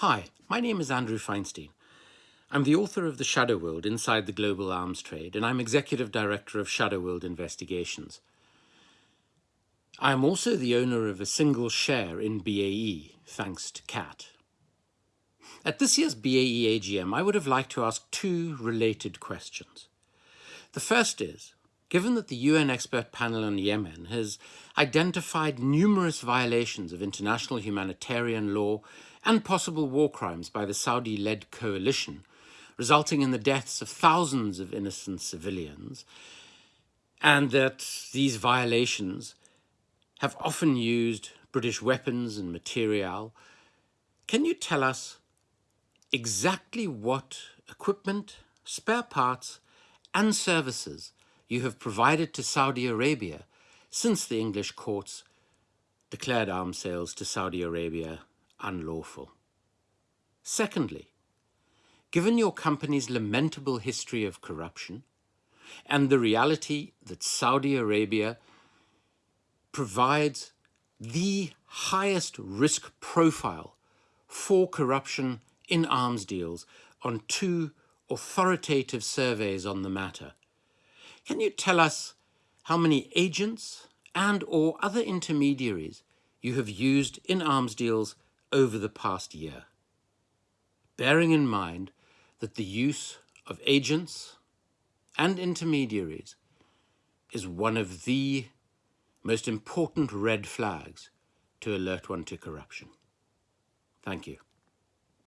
Hi, my name is Andrew Feinstein. I'm the author of The Shadow World Inside the Global Arms Trade, and I'm Executive Director of Shadow World Investigations. I am also the owner of a single share in BAE, thanks to CAAT. At this year's BAE AGM, I would have liked to ask two related questions. The first is, given that the UN expert panel on Yemen has identified numerous violations of international humanitarian law and possible war crimes by the Saudi-led coalition, resulting in the deaths of thousands of innocent civilians, and that these violations have often used British weapons and material. Can you tell us exactly what equipment, spare parts, and services you have provided to Saudi Arabia since the English courts declared arms sales to Saudi Arabia unlawful. Secondly, given your company's lamentable history of corruption and the reality that Saudi Arabia provides the highest risk profile for corruption in arms deals on two authoritative surveys on the matter. Can you tell us how many agents and or other intermediaries you have used in arms deals over the past year, bearing in mind that the use of agents and intermediaries is one of the most important red flags to alert one to corruption. Thank you.